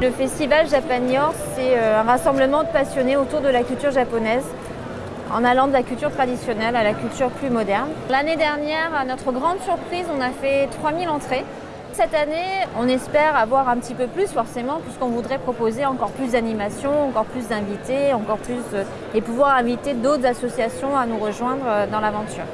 Le festival Japanior, c'est euh, un rassemblement de passionnés autour de la culture japonaise, en allant de la culture traditionnelle à la culture plus moderne. L'année dernière, à notre grande surprise, on a fait 3000 entrées. Cette année, on espère avoir un petit peu plus forcément, puisqu'on voudrait proposer encore plus d'animations, encore plus d'invités, encore plus euh, et pouvoir inviter d'autres associations à nous rejoindre euh, dans l'aventure.